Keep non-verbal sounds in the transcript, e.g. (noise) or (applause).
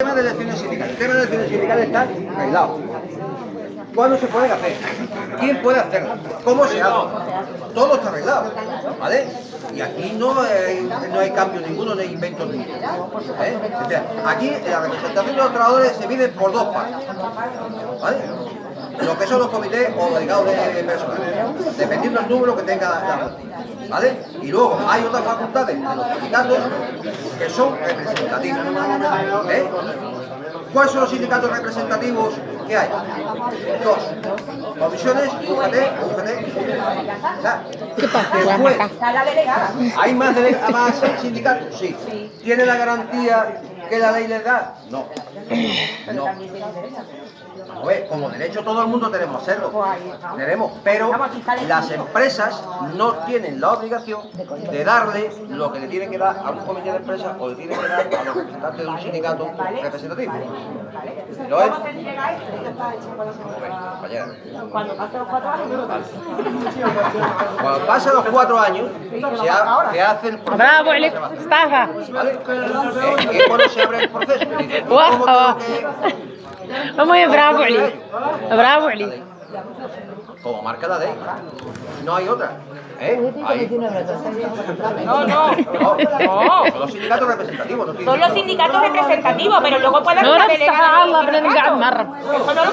tema de elecciones sindicales. El tema de elecciones sindicales está arreglado. ¿Cuándo se pueden hacer? ¿Quién puede hacerlo? ¿Cómo se hace? Todo está arreglado, ¿vale? Y aquí no hay, no hay cambio ninguno, no hay inventos ninguno. aquí la representación de los trabajadores se mide por dos partes, ¿vale? Lo que son los comités o delegados de personal, dependiendo del número que tenga la ¿vale? Y luego hay otras facultades de los sindicatos que son representativos, ¿eh? ¿Cuáles son los sindicatos representativos que hay? Dos. Comisiones, UGT, UGT. Después, ¿hay más, dele- más sindicatos? Sí. ¿Tiene la garantía que la ley les da? No. (clears throat) no. Como derecho todo el mundo tenemos que hacerlo. Tenemos, pero las empresas no tienen la obligación de darle lo que le tienen que dar a un comité de empresa o le tienen que dar a los representantes de un sindicato representativo. ¿Lo es? Cuando pasen los cuatro años. Se, ha, se hace el... ¡Bravo, el estafa! ¿Vale? Eh, eh se abre el bravo Bravo Como marca la ley. No hay otra. ¿Eh? No, no. Son los sindicatos representativos. Son los sindicatos representativos, pero luego pueden. No, no, no, no,